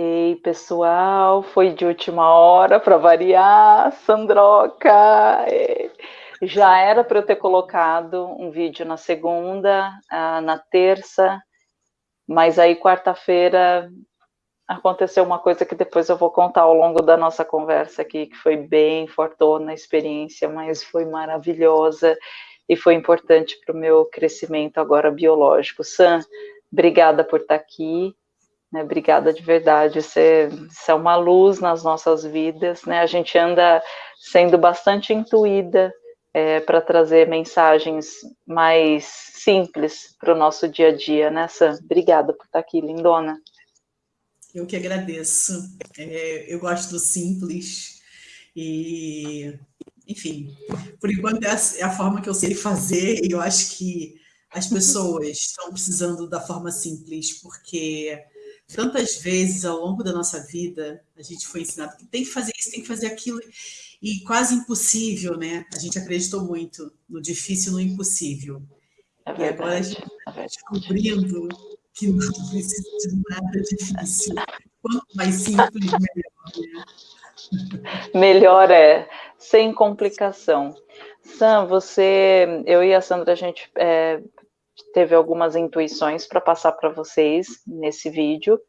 Ei, pessoal, foi de última hora para variar, Sandroca. É. Já era para eu ter colocado um vídeo na segunda, na terça, mas aí quarta-feira aconteceu uma coisa que depois eu vou contar ao longo da nossa conversa aqui, que foi bem fortona a experiência, mas foi maravilhosa e foi importante para o meu crescimento agora biológico. Sam, obrigada por estar aqui. Né, obrigada de verdade, você, você, é uma luz nas nossas vidas, né? A gente anda sendo bastante intuída é, para trazer mensagens mais simples para o nosso dia a dia, né, Sam? Obrigada por estar aqui, lindona. Eu que agradeço. É, eu gosto do simples e, enfim, por enquanto é a, é a forma que eu sei fazer e eu acho que as pessoas estão precisando da forma simples, porque Tantas vezes ao longo da nossa vida a gente foi ensinado que tem que fazer isso, tem que fazer aquilo, e quase impossível, né? A gente acreditou muito no difícil no impossível. É verdade, e agora a gente está é descobrindo que não precisa de nada difícil. Quanto mais simples, melhor. Né? Melhor é, sem complicação. Sam, você, eu e a Sandra, a gente é, teve algumas intuições para passar para vocês nesse vídeo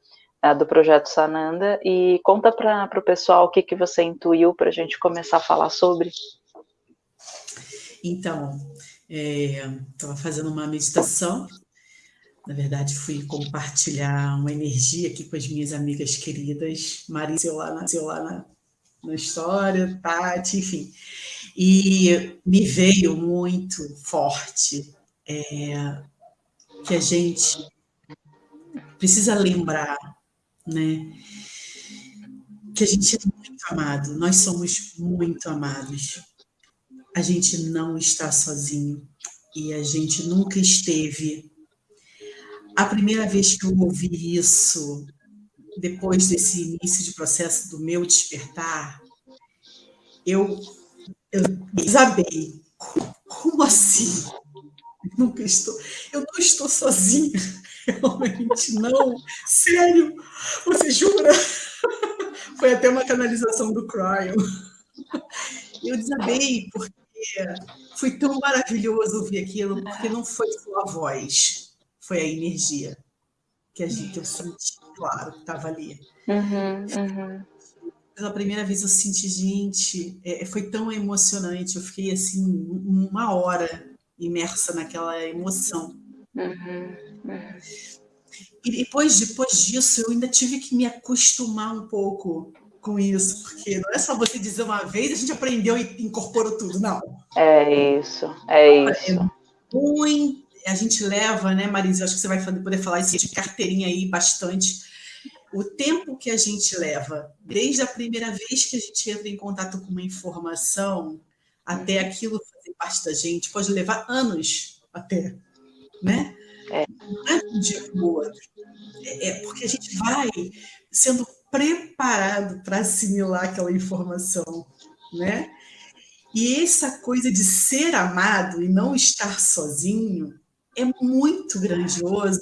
uh, do Projeto Sananda, e conta para o pessoal o que, que você intuiu para a gente começar a falar sobre. Então, estava é, fazendo uma meditação, na verdade fui compartilhar uma energia aqui com as minhas amigas queridas, Marisa lá na, lá na, na história, Tati, enfim, e me veio muito forte é, que a gente precisa lembrar, né? Que a gente é muito amado, nós somos muito amados. A gente não está sozinho e a gente nunca esteve. A primeira vez que eu ouvi isso, depois desse início de processo do meu despertar, eu, eu desabei. Como assim? Nunca estou, eu não estou sozinha, realmente não, sério, você jura? Foi até uma canalização do Cryo. Eu desabei porque foi tão maravilhoso ouvir aquilo, porque não foi só a voz, foi a energia que a gente eu senti, claro, que estava ali. Uhum, uhum. Pela primeira vez eu senti, gente, é, foi tão emocionante, eu fiquei assim, uma hora imersa naquela emoção. Uhum, uhum. E depois, depois disso, eu ainda tive que me acostumar um pouco com isso, porque não é só você dizer uma vez, a gente aprendeu e incorporou tudo, não. É isso, é isso. É muito, a gente leva, né, Marisa, acho que você vai poder falar isso de carteirinha aí bastante, o tempo que a gente leva, desde a primeira vez que a gente entra em contato com uma informação, até aquilo fazer parte da gente, pode levar anos até, né? É. Não é de um dia para o outro. É, é porque a gente vai sendo preparado para assimilar aquela informação, né? E essa coisa de ser amado e não estar sozinho é muito grandioso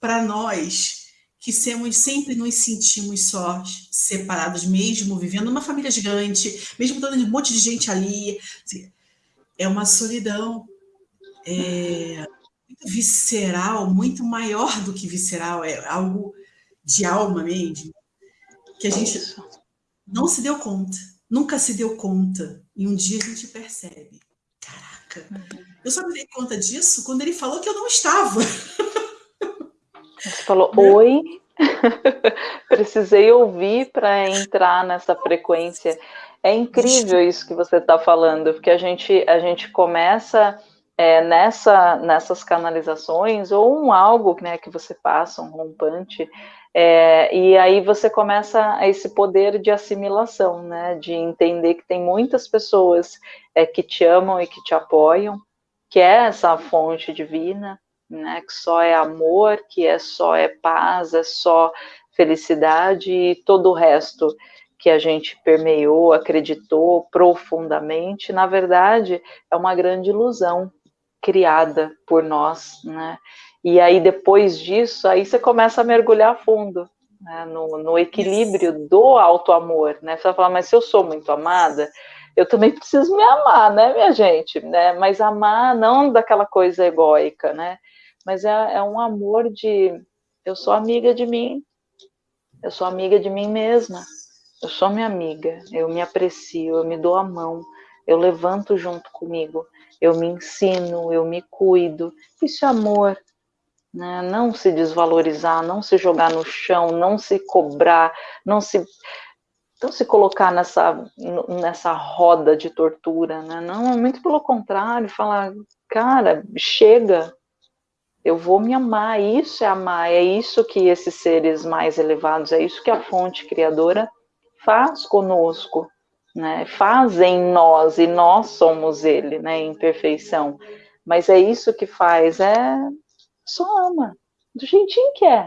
para nós que somos, sempre nos sentimos só, separados, mesmo vivendo numa família gigante, mesmo tendo um monte de gente ali. Assim, é uma solidão é, muito visceral, muito maior do que visceral, é algo de alma mesmo, que a gente não se deu conta, nunca se deu conta, e um dia a gente percebe. Caraca, eu só me dei conta disso quando ele falou que eu não estava. Você falou, oi, precisei ouvir para entrar nessa frequência. É incrível isso que você está falando, porque a gente, a gente começa é, nessa, nessas canalizações, ou um algo né, que você passa, um rompante, é, e aí você começa esse poder de assimilação, né, de entender que tem muitas pessoas é, que te amam e que te apoiam, que é essa fonte divina, né, que só é amor, que é só é paz, é só felicidade e todo o resto que a gente permeou, acreditou profundamente, na verdade, é uma grande ilusão criada por nós, né? E aí depois disso, aí você começa a mergulhar fundo, né, no, no, equilíbrio do auto-amor, né? Você vai falar, mas se eu sou muito amada, eu também preciso me amar, né, minha gente? Né? Mas amar não daquela coisa egóica, né? Mas é, é um amor de eu sou amiga de mim, eu sou amiga de mim mesma, eu sou minha amiga, eu me aprecio, eu me dou a mão, eu levanto junto comigo, eu me ensino, eu me cuido. Isso é amor, né? Não se desvalorizar, não se jogar no chão, não se cobrar, não se não se colocar nessa nessa roda de tortura, né? Não, muito pelo contrário, falar, cara, chega, eu vou me amar, isso é amar, é isso que esses seres mais elevados, é isso que a fonte criadora faz conosco, né? Faz em nós e nós somos ele, né? Em perfeição. Mas é isso que faz, é só ama, do jeitinho que é,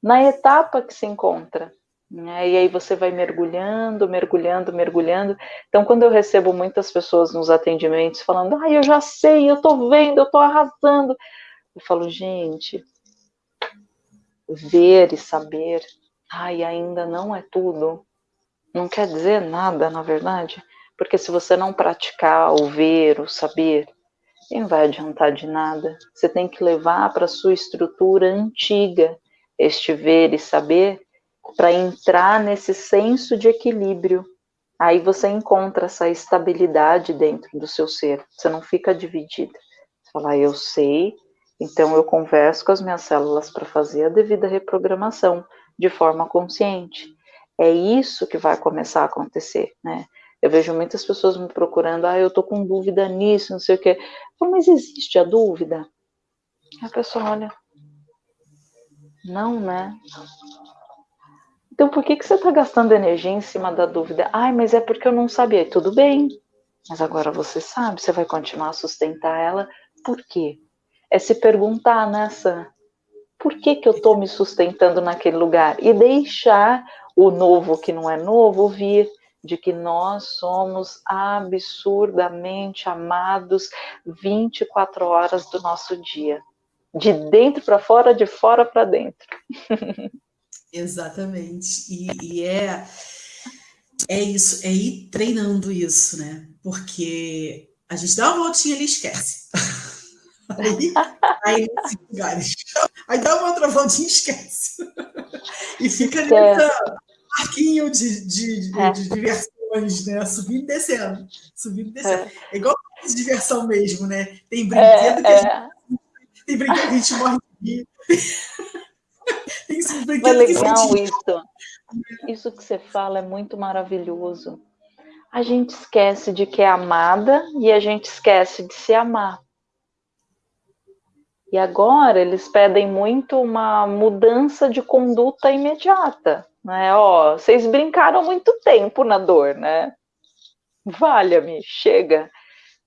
na etapa que se encontra. Né? E aí você vai mergulhando, mergulhando, mergulhando. Então, quando eu recebo muitas pessoas nos atendimentos falando, ah, eu já sei, eu tô vendo, eu tô arrasando. Eu falo, gente, ver e saber, ai, ainda não é tudo. Não quer dizer nada, na verdade, porque se você não praticar o ver, o saber, não vai adiantar de nada. Você tem que levar para sua estrutura antiga este ver e saber para entrar nesse senso de equilíbrio. Aí você encontra essa estabilidade dentro do seu ser. Você não fica dividida. Você fala, ah, eu sei, então, eu converso com as minhas células para fazer a devida reprogramação de forma consciente. É isso que vai começar a acontecer, né? Eu vejo muitas pessoas me procurando, ah, eu tô com dúvida nisso, não sei o quê. Mas existe a dúvida? a pessoa olha, não, né? Então, por que, que você está gastando energia em cima da dúvida? Ai, mas é porque eu não sabia. Tudo bem, mas agora você sabe, você vai continuar a sustentar ela. Por quê? é se perguntar nessa por que, que eu estou me sustentando naquele lugar e deixar o novo que não é novo vir de que nós somos absurdamente amados 24 horas do nosso dia, de dentro para fora, de fora para dentro. Exatamente. E, e, é é isso, é ir treinando isso, né? Porque a gente dá uma voltinha e ele esquece. Aí, aí lugares. Aí dá uma outra voltinha e esquece. E fica é. Parquinho de, de, de, é. de, diversões, né? Subindo e descendo. Subindo e descendo. É, é igual de diversão mesmo, né? Tem brinquedo que a é, gente, é. tem brinquedo que a gente morre de rir. Tem é legal que isso. Isso que você fala é muito maravilhoso. A gente esquece de que é amada e a gente esquece de se amar. E agora eles pedem muito uma mudança de conduta imediata, né? Ó, vocês brincaram muito tempo na dor, né? Valha-me, chega.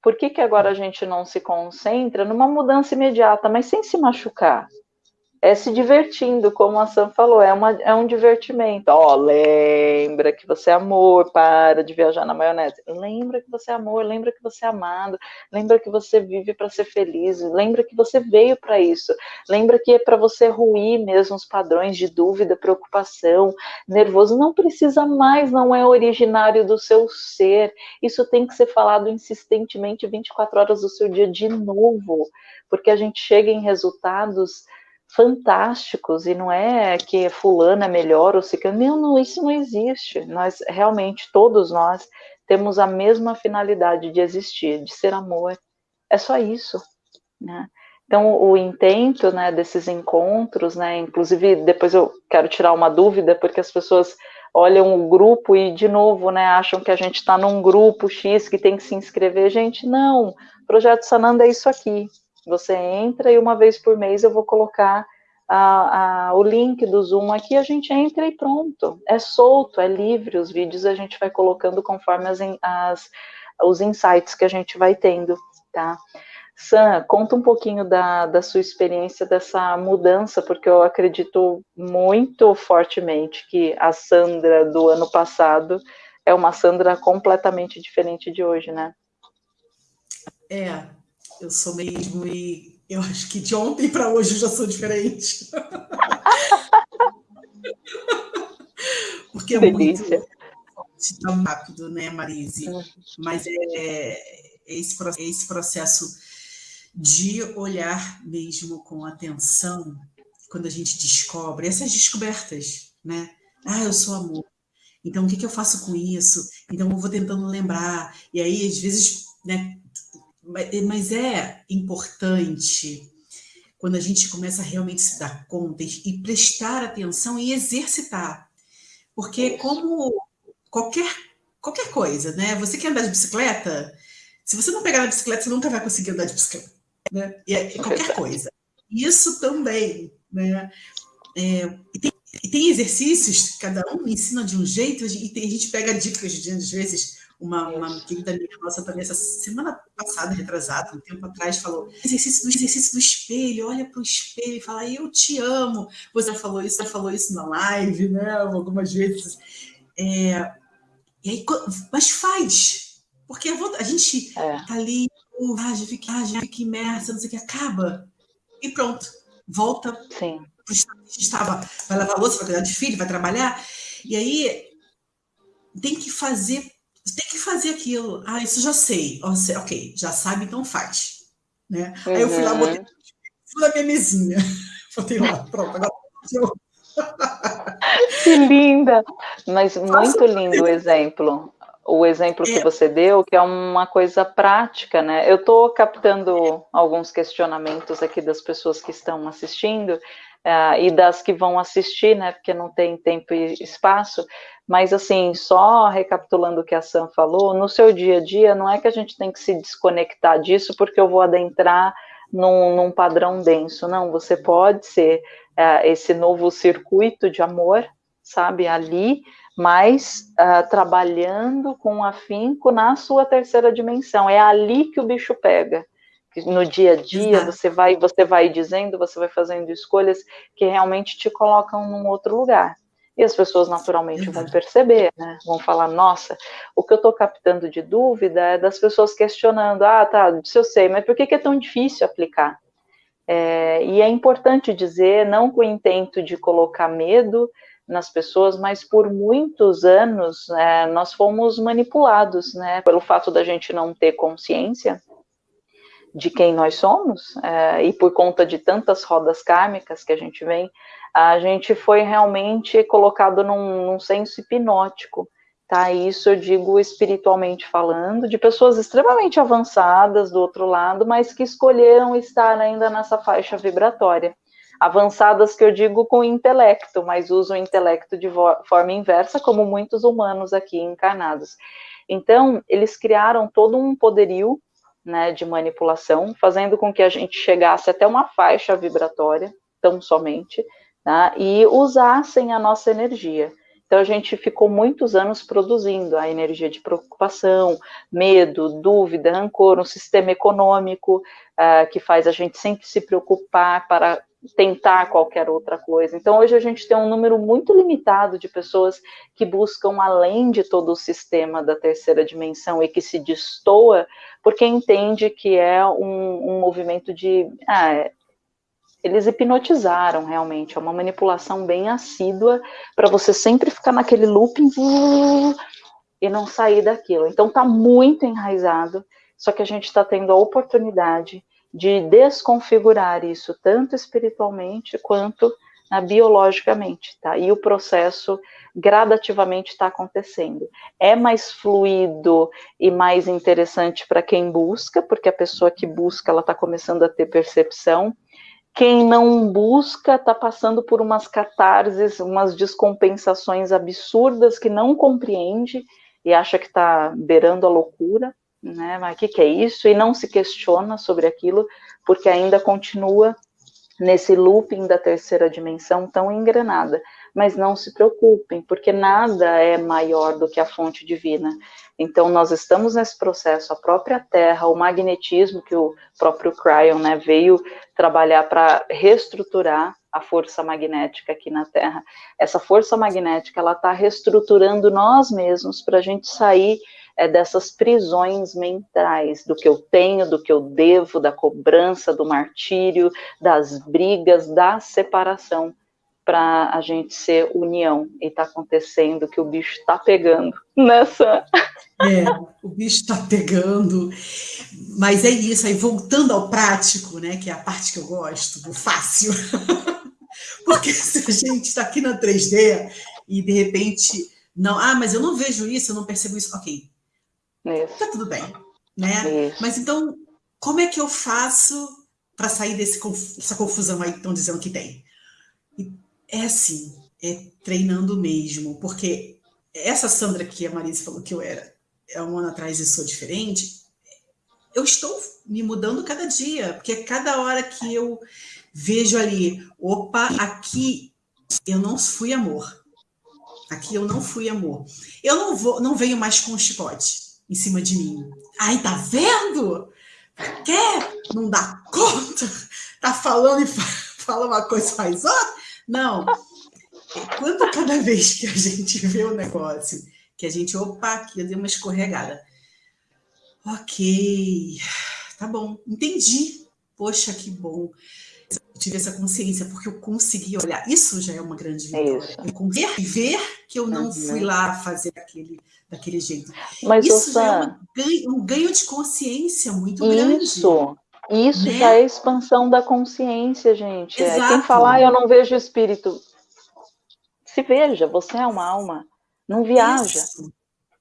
Por que, que agora a gente não se concentra numa mudança imediata, mas sem se machucar? É se divertindo, como a Sam falou, é, uma, é um divertimento. Ó, oh, lembra que você é amor, para de viajar na maionese. Lembra que você é amor, lembra que você é amado, lembra que você vive para ser feliz, lembra que você veio para isso, lembra que é para você ruir mesmo os padrões de dúvida, preocupação, nervoso. Não precisa mais, não é originário do seu ser. Isso tem que ser falado insistentemente 24 horas do seu dia de novo, porque a gente chega em resultados fantásticos e não é que fulano é melhor ou se não, não, isso não existe. Nós realmente todos nós temos a mesma finalidade de existir, de ser amor. É só isso, né? Então, o intento né, desses encontros, né, inclusive depois eu quero tirar uma dúvida, porque as pessoas olham o grupo e, de novo, né, acham que a gente está num grupo X que tem que se inscrever. Gente, não, Projeto Sananda é isso aqui, você entra e uma vez por mês eu vou colocar a, a, o link do Zoom aqui, a gente entra e pronto. É solto, é livre, os vídeos a gente vai colocando conforme as, as, os insights que a gente vai tendo, tá? Sam, conta um pouquinho da, da sua experiência dessa mudança, porque eu acredito muito fortemente que a Sandra do ano passado é uma Sandra completamente diferente de hoje, né? É, eu sou mesmo e eu acho que de ontem para hoje eu já sou diferente. porque é Delícia. muito tão rápido, né, Marise? Uhum. Mas é, esse, esse processo de olhar mesmo com atenção quando a gente descobre essas descobertas, né? Ah, eu sou amor. Então, o que, que eu faço com isso? Então, eu vou tentando lembrar. E aí, às vezes, né? Mas é importante quando a gente começa a realmente se dar conta e prestar atenção e exercitar. Porque como qualquer, qualquer coisa, né? Você quer andar de bicicleta? Se você não pegar na bicicleta, você nunca vai conseguir andar de bicicleta. Né? E é, é qualquer coisa. Isso também, né? É, e, tem, e, tem, exercícios, cada um ensina de um jeito, e tem, a gente pega dicas de, às vezes, uma, uma querida amiga nossa também, essa semana passada, retrasada, um tempo atrás, falou: exercício do, exercício do espelho, olha para o espelho e fala, eu te amo. Você falou isso, já falou isso na live, né? Algumas vezes. É, e aí, mas faz, porque a gente é. tá ali, ah, já fica, ah, já fica imersa, não sei o que, acaba, e pronto, volta Sim. pro estado que estava, vai lavar louça, vai cuidar de filho, vai trabalhar, e aí tem que fazer, tem que fazer aquilo. Ah, isso já sei, ok, já sabe, então faz. Né? Uhum. Aí eu fui lá, uhum. botei fui na minha mesinha, botei lá, pronto, agora que linda! Mas muito lindo o exemplo. O exemplo que é. você deu, que é uma coisa prática, né? Eu estou captando alguns questionamentos aqui das pessoas que estão assistindo uh, e das que vão assistir, né? Porque não tem tempo e espaço. Mas, assim, só recapitulando o que a Sam falou, no seu dia a dia, não é que a gente tem que se desconectar disso porque eu vou adentrar num, num padrão denso. Não, você pode ser uh, esse novo circuito de amor, sabe, ali, mas uh, trabalhando com afinco na sua terceira dimensão. É ali que o bicho pega. No dia a dia, você vai, você vai dizendo, você vai fazendo escolhas que realmente te colocam num outro lugar. E as pessoas naturalmente vão perceber, né? Vão falar, nossa, o que eu estou captando de dúvida é das pessoas questionando, ah, tá, se eu sei, mas por que, que é tão difícil aplicar? É, e é importante dizer, não com o intento de colocar medo nas pessoas, mas por muitos anos é, nós fomos manipulados, né, pelo fato da gente não ter consciência de quem nós somos, é, e por conta de tantas rodas kármicas que a gente vem, a gente foi realmente colocado num, num senso hipnótico, tá? Isso eu digo espiritualmente falando, de pessoas extremamente avançadas do outro lado, mas que escolheram estar ainda nessa faixa vibratória. Avançadas que eu digo com intelecto, mas usam o intelecto de forma inversa, como muitos humanos aqui encarnados. Então, eles criaram todo um poderio né, de manipulação, fazendo com que a gente chegasse até uma faixa vibratória, tão somente, tá, e usassem a nossa energia. Então a gente ficou muitos anos produzindo a energia de preocupação, medo, dúvida, rancor, um sistema econômico uh, que faz a gente sempre se preocupar para tentar qualquer outra coisa. Então hoje a gente tem um número muito limitado de pessoas que buscam além de todo o sistema da terceira dimensão e que se destoa porque entende que é um, um movimento de ah, eles hipnotizaram realmente, é uma manipulação bem assídua para você sempre ficar naquele looping e não sair daquilo. Então tá muito enraizado, só que a gente está tendo a oportunidade de desconfigurar isso tanto espiritualmente quanto né, biologicamente, tá? E o processo gradativamente está acontecendo. É mais fluido e mais interessante para quem busca, porque a pessoa que busca ela está começando a ter percepção quem não busca está passando por umas catarses, umas descompensações absurdas que não compreende e acha que está beirando a loucura, né? Mas o que, que é isso? E não se questiona sobre aquilo, porque ainda continua nesse looping da terceira dimensão tão engrenada. Mas não se preocupem, porque nada é maior do que a fonte divina. Então, nós estamos nesse processo, a própria Terra, o magnetismo que o próprio Cryon né, veio trabalhar para reestruturar a força magnética aqui na Terra. Essa força magnética, ela está reestruturando nós mesmos para a gente sair é, dessas prisões mentais, do que eu tenho, do que eu devo, da cobrança, do martírio, das brigas, da separação para a gente ser união. E está acontecendo que o bicho está pegando nessa. É, o bicho está pegando. Mas é isso, aí voltando ao prático, né? Que é a parte que eu gosto, do fácil. Porque se a gente está aqui na 3D e de repente. Não, ah, mas eu não vejo isso, eu não percebo isso. Ok. Isso. Tá tudo bem. Né? Isso. Mas então, como é que eu faço para sair dessa confusão aí que estão dizendo que tem? É assim, é treinando mesmo, porque essa Sandra que a Marisa falou que eu era há um ano atrás e sou diferente, eu estou me mudando cada dia, porque cada hora que eu vejo ali, opa, aqui eu não fui amor. Aqui eu não fui amor. Eu não vou, não venho mais com um chicote em cima de mim. Ai, tá vendo? Quer? Não dá conta? Tá falando e fala uma coisa faz outra? Não. Quando cada vez que a gente vê o negócio, que a gente, opa, aqui eu dei uma escorregada. Ok, tá bom, entendi. Poxa, que bom. Eu tive essa consciência, porque eu consegui olhar. Isso já é uma grande é vitória. É eu consegui ver que eu não uhum. fui lá fazer aquele, daquele jeito. Mas, isso já é um ganho, um ganho, de consciência muito isso. grande. Isso, isso né? já é expansão da consciência, gente. Exato. É, quem falar, ah, eu não vejo espírito. Se veja, você é uma alma. Não viaja. Isso.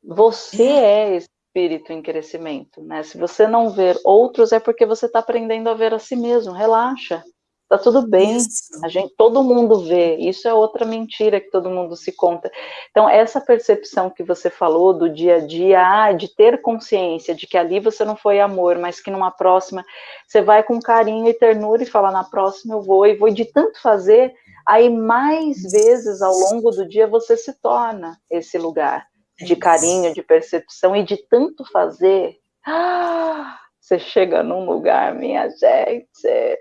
Você é. é espírito em crescimento, né? Se você não ver outros, é porque você está aprendendo a ver a si mesmo. Relaxa. Tá tudo bem. Isso. A gente, todo mundo vê. Isso é outra mentira que todo mundo se conta. Então, essa percepção que você falou do dia a dia, ah, de ter consciência de que ali você não foi amor, mas que numa próxima você vai com carinho e ternura e fala, na próxima eu vou e vou de tanto fazer, aí mais vezes ao longo do dia você se torna esse lugar de carinho, de percepção e de tanto fazer. Ah, você chega num lugar, minha gente,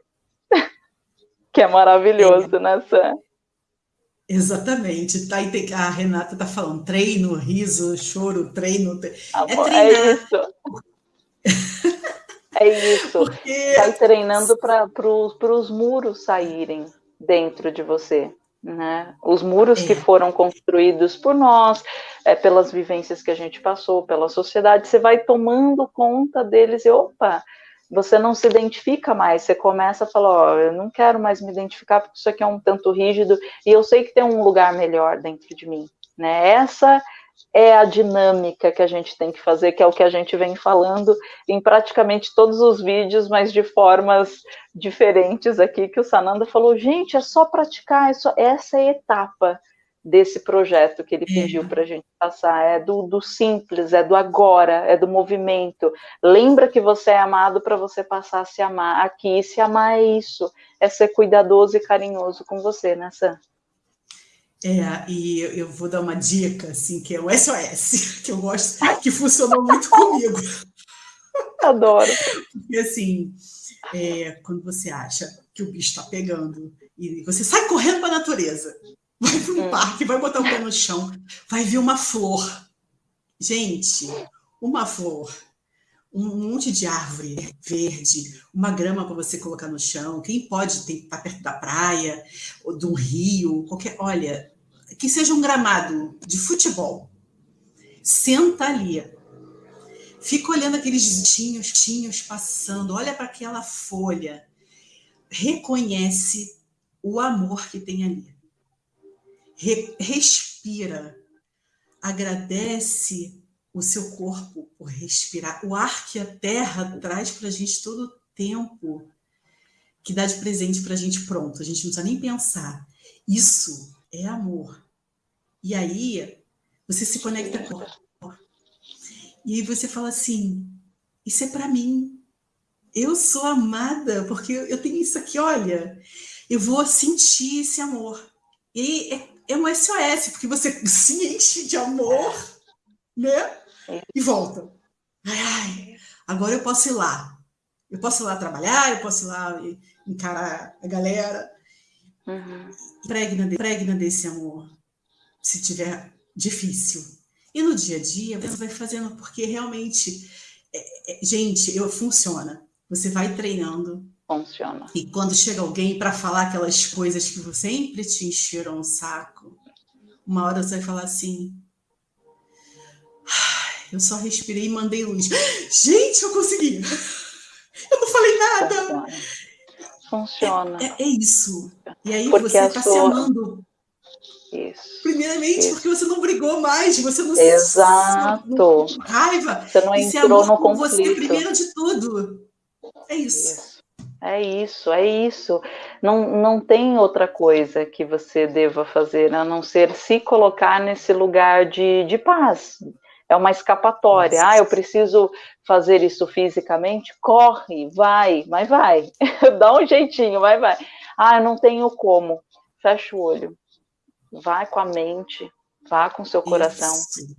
que é maravilhoso, é. né, Sam? Exatamente. Tá, a Renata está falando treino, riso, choro, treino. Amor, é, é isso. é isso. Porque... Está treinando para os muros saírem dentro de você. Né? Os muros é. que foram construídos por nós, é, pelas vivências que a gente passou, pela sociedade, você vai tomando conta deles e opa, você não se identifica mais, você começa a falar, ó, oh, eu não quero mais me identificar porque isso aqui é um tanto rígido e eu sei que tem um lugar melhor dentro de mim, né? Essa é a dinâmica que a gente tem que fazer, que é o que a gente vem falando em praticamente todos os vídeos, mas de formas diferentes aqui, que o Sananda falou, gente, é só praticar, é só... essa é a etapa desse projeto que ele pediu uhum. para a gente passar. É do, do, simples, é do agora, é do movimento. Lembra que você é amado para você passar a se amar. Aqui, se amar é isso, é ser cuidadoso e carinhoso com você, né, Sam? É, e eu vou dar uma dica, assim, que é o SOS, que eu gosto, que funcionou muito comigo. Adoro. Porque, assim, é, quando você acha que o bicho está pegando e você sai correndo para a natureza, vai para um é. parque, vai botar o pé no chão, vai ver uma flor. Gente, uma flor, um monte de árvore verde, uma grama para você colocar no chão. Quem pode estar perto da praia, ou de um rio, qualquer. Olha, que seja um gramado de futebol. Senta ali. Fica olhando aqueles tinhos, tinhos passando, olha para aquela folha. Reconhece o amor que tem ali Re respira, agradece o seu corpo por respirar. O ar que a terra traz para a gente todo o tempo, que dá de presente para a gente pronto, a gente não precisa nem pensar. Isso é amor. E aí você se conecta com e aí você fala assim: isso é para mim. Eu sou amada porque eu tenho isso aqui, olha. Eu vou sentir esse amor. E é é um SOS, porque você se enche de amor, né? E volta. Ai, ai, agora eu posso ir lá. Eu posso ir lá trabalhar, eu posso ir lá encarar a galera. Uhum. Pregna, pregna desse amor, se tiver difícil. E no dia a dia, você vai fazendo, porque realmente, é, é, gente, eu, funciona. Você vai treinando Funciona. E quando chega alguém para falar aquelas coisas que sempre te encheram o saco, uma hora você vai falar assim: eu só respirei e mandei luz. Gente, eu consegui! Eu não falei nada! Funciona. É, é, é isso. E aí porque você está sua... se amando. Isso. Primeiramente, Isso. porque você não brigou mais, você não Exato. se não, raiva. Você não entrou no conflito. Você primeiro de tudo. É isso. isso. É isso, é isso. Não, não tem outra coisa que você deva fazer a não ser se colocar nesse lugar de, de paz. É uma escapatória. Nossa. Ah, eu preciso fazer isso fisicamente? Corre, vai, mas vai. Dá um jeitinho, vai, vai. Ah, eu não tenho como. Fecha o olho. Vai com a mente, Vá com seu coração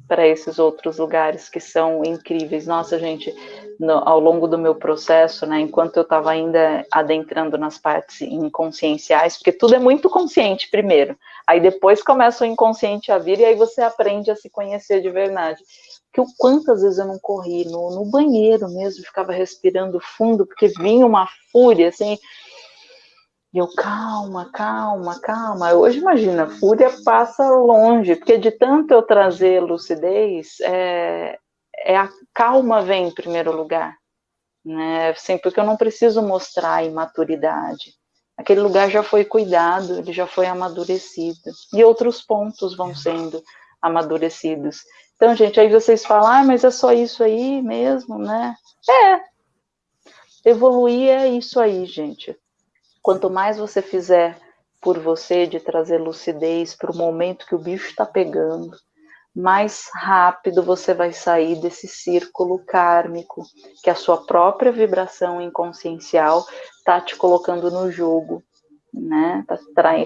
para esses outros lugares que são incríveis. Nossa, gente, no, ao longo do meu processo, né, enquanto eu estava ainda adentrando nas partes inconscienciais, porque tudo é muito consciente primeiro, aí depois começa o inconsciente a vir e aí você aprende a se conhecer de verdade. Que o quantas vezes eu não corri no, no banheiro mesmo, ficava respirando fundo, porque vinha uma fúria assim e eu, calma, calma, calma. Hoje, imagina, fúria passa longe, porque de tanto eu trazer lucidez, é, é a calma vem em primeiro lugar. Né? Assim, porque eu não preciso mostrar a imaturidade. Aquele lugar já foi cuidado, ele já foi amadurecido. E outros pontos vão sendo amadurecidos. Então, gente, aí vocês falam, ah, mas é só isso aí mesmo, né? É. Evoluir é isso aí, gente. Quanto mais você fizer por você de trazer lucidez para o momento que o bicho está pegando, mais rápido você vai sair desse círculo kármico que a sua própria vibração inconsciencial está te colocando no jogo, né? Tá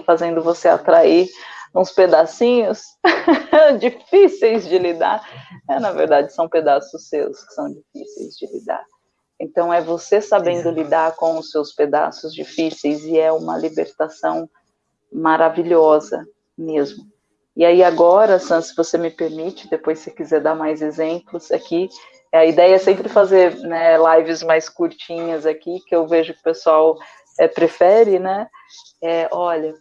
fazendo você atrair uns pedacinhos difíceis de lidar. É, na verdade, são pedaços seus que são difíceis de lidar. Então, é você sabendo lidar com os seus pedaços difíceis e é uma libertação maravilhosa mesmo. E aí, agora, Sam, se você me permite, depois se quiser dar mais exemplos aqui, a ideia é sempre fazer né, lives mais curtinhas aqui, que eu vejo que o pessoal é, prefere, né? É, olha,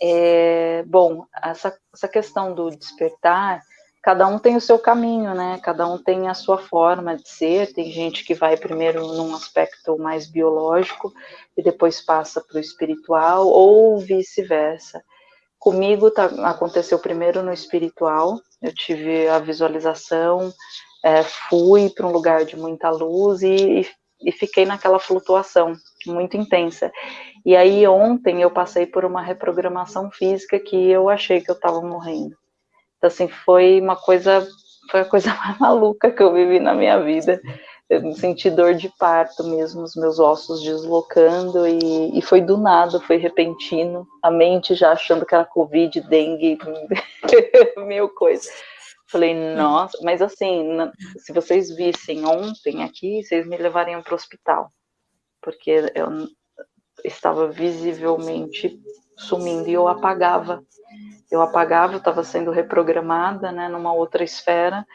é, bom, essa, essa questão do despertar cada um tem o seu caminho, né? Cada um tem a sua forma de ser. Tem gente que vai primeiro num aspecto mais biológico e depois passa para o espiritual, ou vice-versa. Comigo tá, aconteceu primeiro no espiritual, eu tive a visualização, é, fui para um lugar de muita luz e, e, e fiquei naquela flutuação muito intensa. E aí ontem eu passei por uma reprogramação física que eu achei que eu estava morrendo. Então, assim, foi uma coisa, foi a coisa mais maluca que eu vivi na minha vida. Eu senti dor de parto mesmo, os meus ossos deslocando, e, e foi do nada, foi repentino. A mente já achando que era Covid, dengue, mil coisa. Falei, nossa, mas assim, se vocês vissem ontem aqui, vocês me levariam para o hospital, porque eu estava visivelmente sumindo e eu apagava eu apagava, eu estava sendo reprogramada, né, numa outra esfera,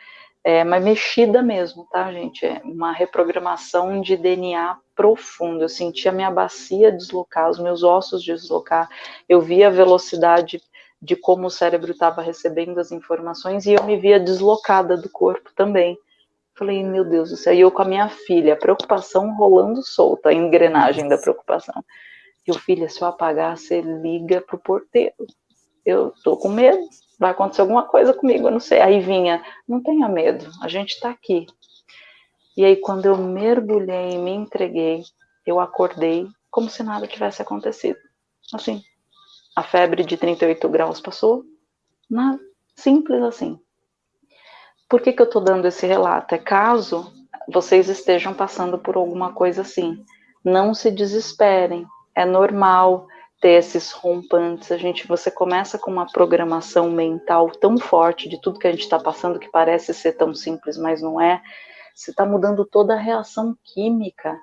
é, mas mexida mesmo, tá, gente? É uma reprogramação de DNA profundo. Eu sentia a minha bacia deslocar, os meus ossos deslocar, eu via a velocidade de como o cérebro estava recebendo as informações e eu me via deslocada do corpo também. Falei, meu Deus do céu, e eu com a minha filha, a preocupação rolando solta, a engrenagem da preocupação. E o filho, se eu apagar, você liga pro porteiro eu tô com medo, vai acontecer alguma coisa comigo, eu não sei. Aí vinha, não tenha medo, a gente está aqui. E aí, quando eu mergulhei me entreguei, eu acordei como se nada tivesse acontecido. Assim, a febre de 38 graus passou, nada, simples assim. Por que, que eu estou dando esse relato? É caso vocês estejam passando por alguma coisa assim. Não se desesperem, é normal ter esses rompantes. A gente, você começa com uma programação mental tão forte de tudo que a gente está passando que parece ser tão simples, mas não é. Você está mudando toda a reação química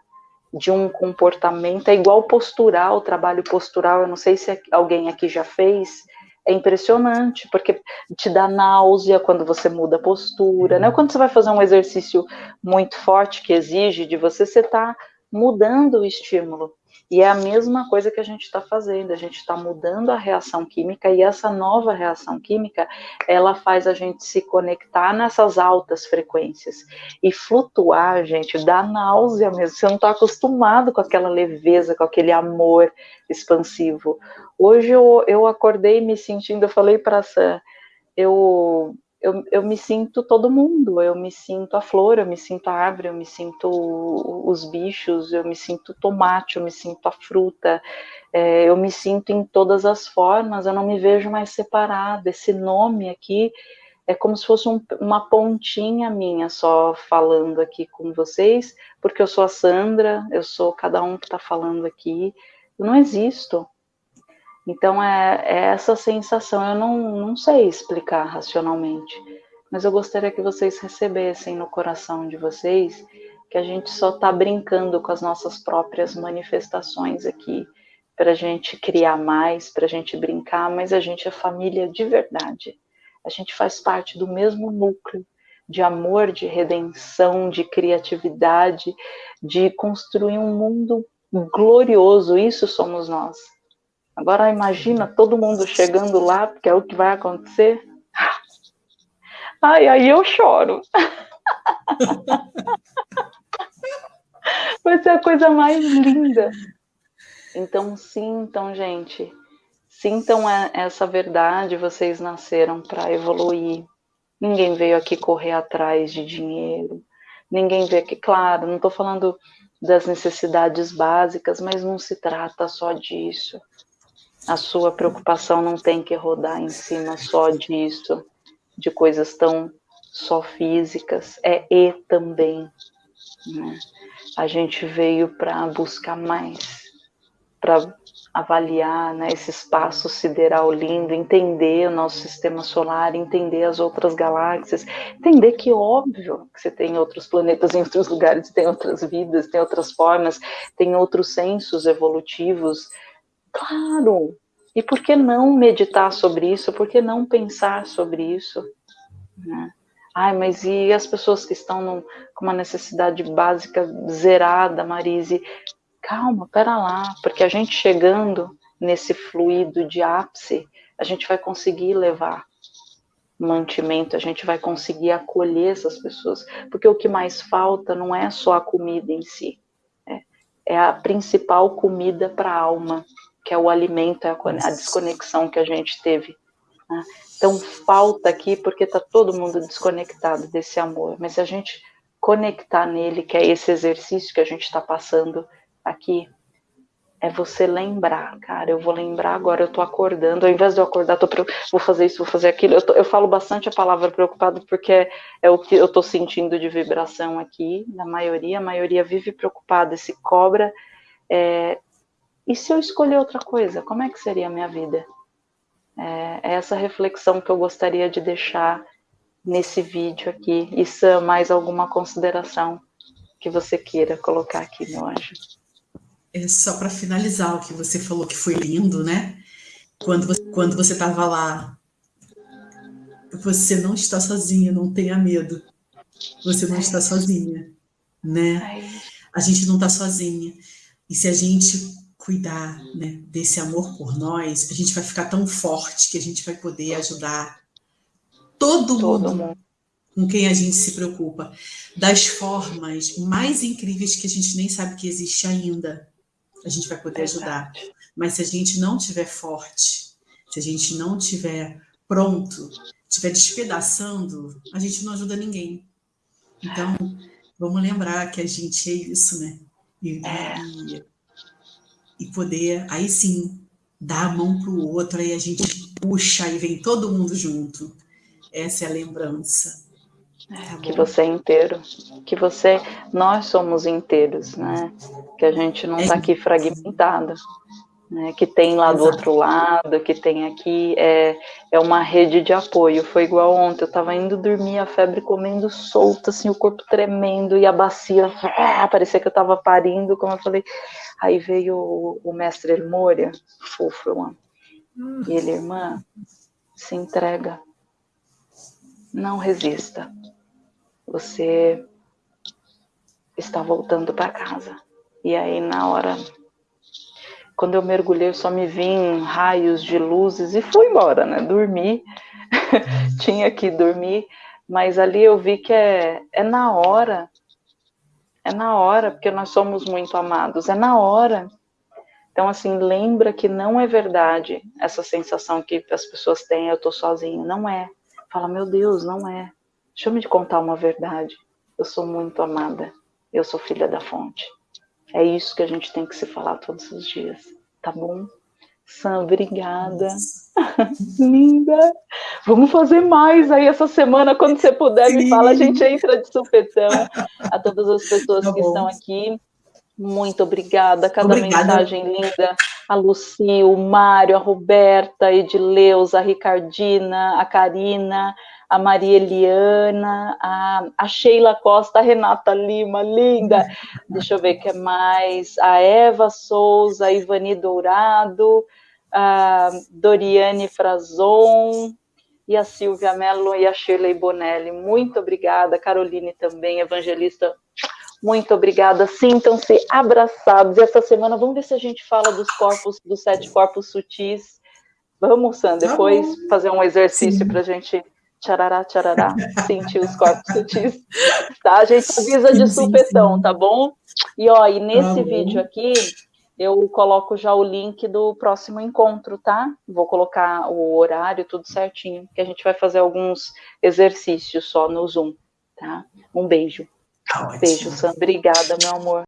de um comportamento. É igual postural, trabalho postural. Eu não sei se alguém aqui já fez. É impressionante, porque te dá náusea quando você muda a postura, né? Quando você vai fazer um exercício muito forte que exige de você, você está mudando o estímulo. E é a mesma coisa que a gente está fazendo, a gente está mudando a reação química e essa nova reação química, ela faz a gente se conectar nessas altas frequências. E flutuar, gente, dá náusea mesmo, você não está acostumado com aquela leveza, com aquele amor expansivo. Hoje eu, eu acordei me sentindo, eu falei para Sam, eu eu, eu me sinto todo mundo, eu me sinto a flor, eu me sinto a árvore, eu me sinto os bichos, eu me sinto tomate, eu me sinto a fruta, é, eu me sinto em todas as formas, eu não me vejo mais separada. Esse nome aqui é como se fosse um, uma pontinha minha só falando aqui com vocês, porque eu sou a Sandra, eu sou cada um que está falando aqui, eu não existo. Então é, é essa sensação, eu não, não sei explicar racionalmente, mas eu gostaria que vocês recebessem no coração de vocês que a gente só está brincando com as nossas próprias manifestações aqui, para a gente criar mais, para a gente brincar, mas a gente é família de verdade. A gente faz parte do mesmo núcleo de amor, de redenção, de criatividade, de construir um mundo glorioso. Isso somos nós. Agora imagina todo mundo chegando lá, porque é o que vai acontecer. Ai, aí eu choro. Vai ser a coisa mais linda. Então sintam, gente. Sintam essa verdade, vocês nasceram para evoluir. Ninguém veio aqui correr atrás de dinheiro. Ninguém veio aqui, claro, não estou falando das necessidades básicas, mas não se trata só disso. A sua preocupação não tem que rodar em cima só disso, de coisas tão só físicas, é e também. Né? A gente veio para buscar mais, para avaliar né, esse espaço sideral lindo, entender o nosso sistema solar, entender as outras galáxias, entender que óbvio que você tem outros planetas em outros lugares, tem outras vidas, tem outras formas, tem outros sensos evolutivos, Claro! E por que não meditar sobre isso? Por que não pensar sobre isso? Né? Ai, mas e as pessoas que estão com uma necessidade básica zerada, Marise? Calma, pera lá, porque a gente chegando nesse fluido de ápice, a gente vai conseguir levar mantimento, a gente vai conseguir acolher essas pessoas, porque o que mais falta não é só a comida em si, é, é a principal comida para a alma, que é o alimento, é a, desconexão que a gente teve. Né? Então falta aqui porque está todo mundo desconectado desse amor, mas se a gente conectar nele, que é esse exercício que a gente está passando aqui, é você lembrar, cara, eu vou lembrar agora, eu tô acordando, ao invés de eu acordar, tô, vou fazer isso, vou fazer aquilo, eu, tô, eu falo bastante a palavra preocupado porque é, é, o que eu tô sentindo de vibração aqui, na maioria, a maioria vive preocupada, se cobra, é, e se eu escolher outra coisa, como é que seria a minha vida? É, é essa reflexão que eu gostaria de deixar nesse vídeo aqui. E Sam, mais alguma consideração que você queira colocar aqui, meu anjo? É só para finalizar o que você falou que foi lindo, né? Quando você, quando você estava lá, você não está sozinha, não tenha medo. Você não está sozinha, né? A gente não está sozinha. E se a gente cuidar né, desse amor por nós, a gente vai ficar tão forte que a gente vai poder ajudar todo, todo mundo, mundo com quem a gente se preocupa, das formas mais incríveis que a gente nem sabe que existe ainda. A gente vai poder ajudar. Mas se a gente não tiver forte, se a gente não tiver pronto, estiver despedaçando, a gente não ajuda ninguém. Então, vamos lembrar que a gente é isso, né? E, é. e e poder, aí sim, dar a mão para o outro, aí a gente puxa e vem todo mundo junto. Essa é a lembrança. É, tá que você é inteiro, que você, nós somos inteiros, né? Que a gente não está é. aqui fragmentado né, que tem lá do outro lado, que tem aqui, é, é uma rede de apoio. Foi igual ontem, eu estava indo dormir, a febre comendo solta, assim, o corpo tremendo e a bacia, ah, parecia que eu estava parindo, como eu falei. Aí veio o, o mestre Elmoria, fofo, eu amo. E ele, irmã, se entrega, não resista. Você está voltando para casa E aí, na hora, quando eu mergulhei, só me vim raios de luzes e fui embora, né? Dormi, tinha que dormir, mas ali eu vi que é, é na hora, é na hora, porque nós somos muito amados, é na hora. Então, assim, lembra que não é verdade essa sensação que as pessoas têm, eu tô sozinho, não é. Fala, meu Deus, não é. Deixa eu me contar uma verdade. Eu sou muito amada. Eu sou filha da fonte. É isso que a gente tem que se falar todos os dias, tá bom? Sam, obrigada. Linda. Vamos fazer mais aí essa semana, quando você puder, Sim. me fala, a gente entra de supetão. A todas as pessoas tá que estão aqui, muito obrigada. Cada obrigada. mensagem linda. A Luci, o Mário, a Roberta, a Edileuza, a Ricardina, a Karina, a Maria Eliana, a, a Sheila Costa, a Renata Lima, linda. Deixa eu ver o que é mais. A Eva Souza, a Ivani Dourado, a Doriane Frazon, e a Silvia Mello e a Shirley Bonelli. Muito obrigada, Caroline também, evangelista. Muito obrigada. Sintam-se abraçados. E essa semana, vamos ver se a gente fala dos corpos, dos sete corpos sutis. Vamos, Sam, tá depois tá fazer um exercício para a gente tcharará, tcharará, sentir os corpos sutis, tá? A gente avisa de supetão, tá bom? E, ó, e nesse tá vídeo aqui, eu coloco já o link do próximo encontro, tá? Vou colocar o horário, tudo certinho, que a gente vai fazer alguns exercícios só no Zoom, tá? Um beijo. Tá beijo, Sam. Obrigada, meu amor.